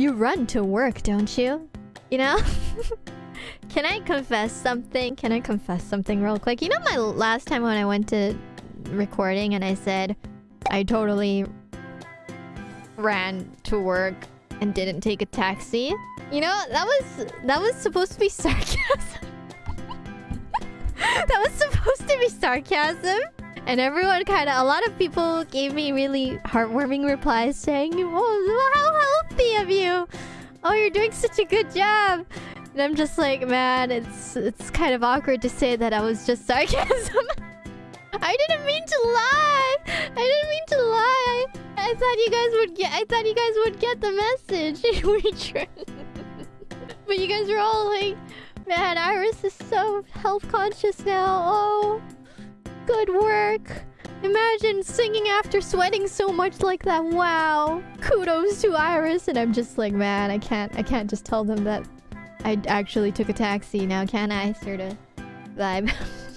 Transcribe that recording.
You run to work, don't you? You know? Can I confess something? Can I confess something real quick? You know my last time when I went to recording and I said I totally ran to work and didn't take a taxi? You know, that was that was supposed to be sarcasm. that was supposed to be sarcasm. And everyone kind of, a lot of people gave me really heartwarming replies saying, Oh, how of you! Oh, you're doing such a good job! And I'm just like, man, it's it's kind of awkward to say that I was just sarcasm. I didn't mean to lie! I didn't mean to lie! I thought you guys would get I thought you guys would get the message. but you guys were all like, man, Iris is so health conscious now. Oh. Imagine singing after sweating so much like that. Wow. Kudos to Iris. And I'm just like, man, I can't I can't just tell them that I actually took a taxi now, can I? Sort of vibe.